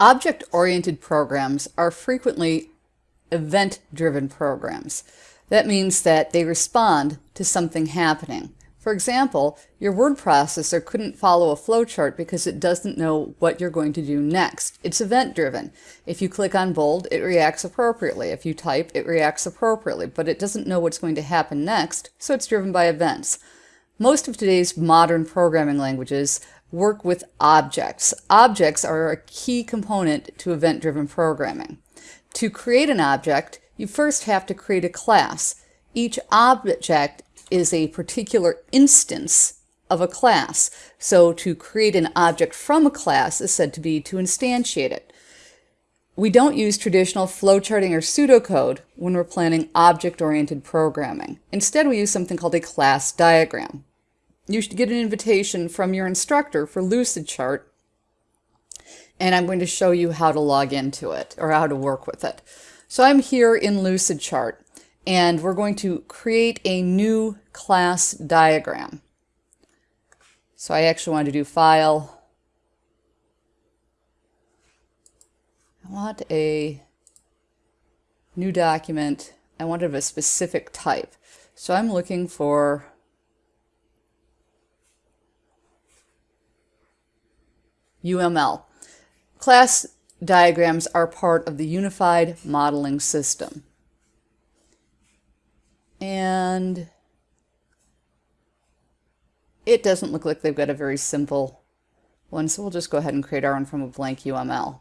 Object-oriented programs are frequently event-driven programs. That means that they respond to something happening. For example, your word processor couldn't follow a flowchart because it doesn't know what you're going to do next. It's event-driven. If you click on bold, it reacts appropriately. If you type, it reacts appropriately, but it doesn't know what's going to happen next, so it's driven by events. Most of today's modern programming languages work with objects. Objects are a key component to event-driven programming. To create an object, you first have to create a class. Each object is a particular instance of a class. So to create an object from a class is said to be to instantiate it. We don't use traditional flowcharting or pseudocode when we're planning object-oriented programming. Instead, we use something called a class diagram you should get an invitation from your instructor for Lucidchart, and I'm going to show you how to log into it or how to work with it. So I'm here in Lucidchart, and we're going to create a new class diagram. So I actually want to do File. I want a new document. I want it of a specific type. So I'm looking for UML. Class diagrams are part of the Unified Modeling System. And it doesn't look like they've got a very simple one, so we'll just go ahead and create our own from a blank UML.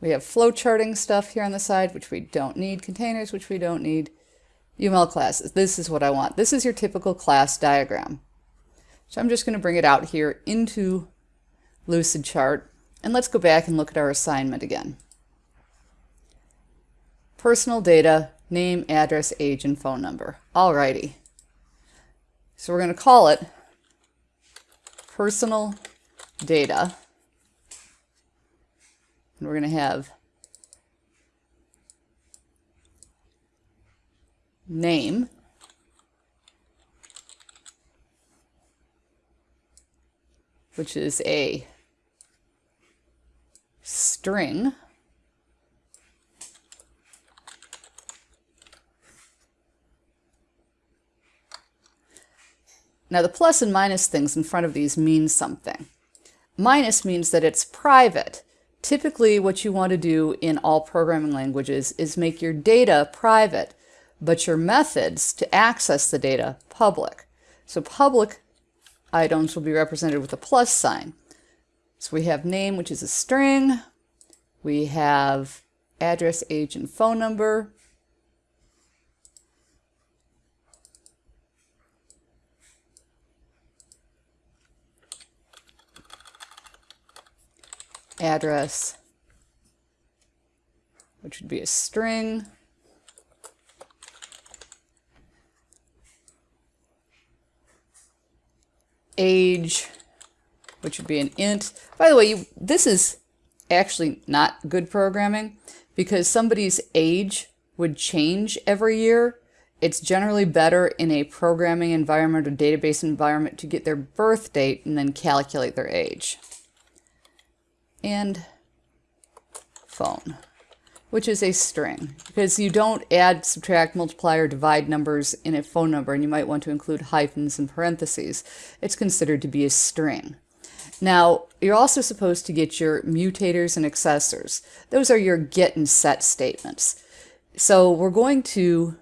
We have flowcharting stuff here on the side, which we don't need, containers, which we don't need, UML classes. This is what I want. This is your typical class diagram. So I'm just going to bring it out here into Lucidchart, and let's go back and look at our assignment again. Personal data, name, address, age, and phone number. Alrighty. So we're going to call it personal data. And we're going to have name which is a string Now the plus and minus things in front of these mean something. Minus means that it's private. Typically what you want to do in all programming languages is make your data private, but your methods to access the data public. So public items will be represented with a plus sign. So we have name, which is a string. We have address, age, and phone number. Address, which would be a string. Age, which would be an int. By the way, you, this is actually not good programming because somebody's age would change every year. It's generally better in a programming environment or database environment to get their birth date and then calculate their age. And phone which is a string, because you don't add, subtract, multiply, or divide numbers in a phone number, and you might want to include hyphens and parentheses. It's considered to be a string. Now, you're also supposed to get your mutators and accessors. Those are your get and set statements. So we're going to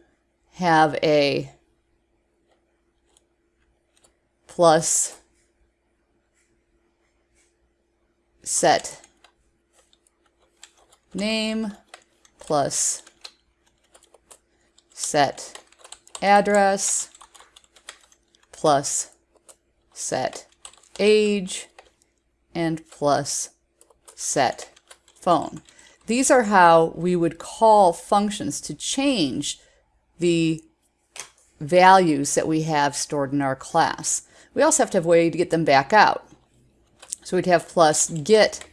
have a plus set name plus set address plus set age and plus set phone. These are how we would call functions to change the values that we have stored in our class. We also have to have a way to get them back out. So we'd have plus get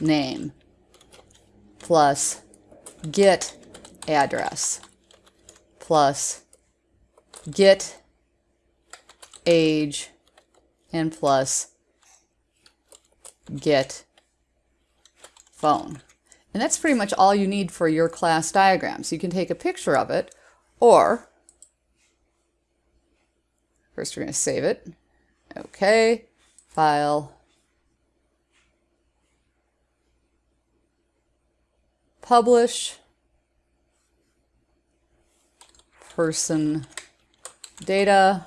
name plus get address plus get age and plus get phone. And that's pretty much all you need for your class diagram. So You can take a picture of it, or first we're going to save it. Okay, file, publish, person data,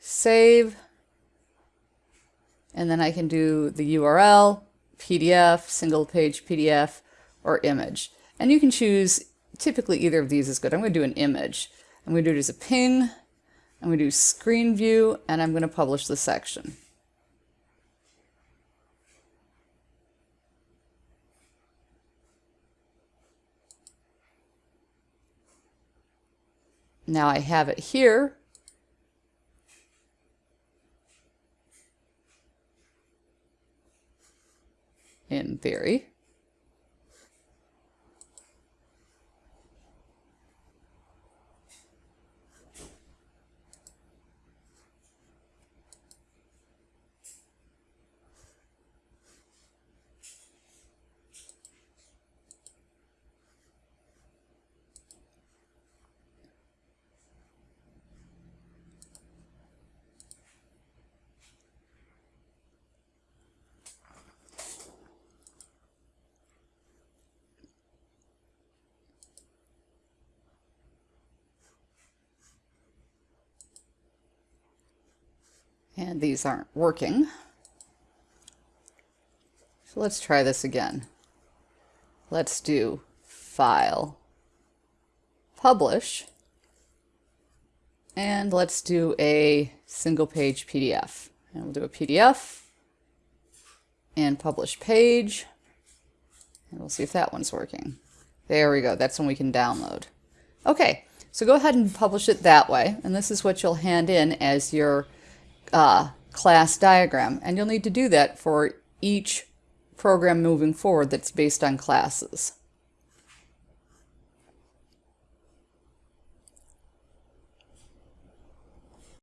save, and then I can do the URL, PDF, single page PDF, or image. And you can choose, typically either of these is good. I'm going to do an image. I'm going to do it as a ping, I'm going to do screen view, and I'm going to publish the section. Now I have it here. In theory. And these aren't working. So let's try this again. Let's do File, Publish, and let's do a single page PDF. And we'll do a PDF and publish page. And we'll see if that one's working. There we go. That's one we can download. Okay, so go ahead and publish it that way. And this is what you'll hand in as your uh, class diagram. And you'll need to do that for each program moving forward that's based on classes.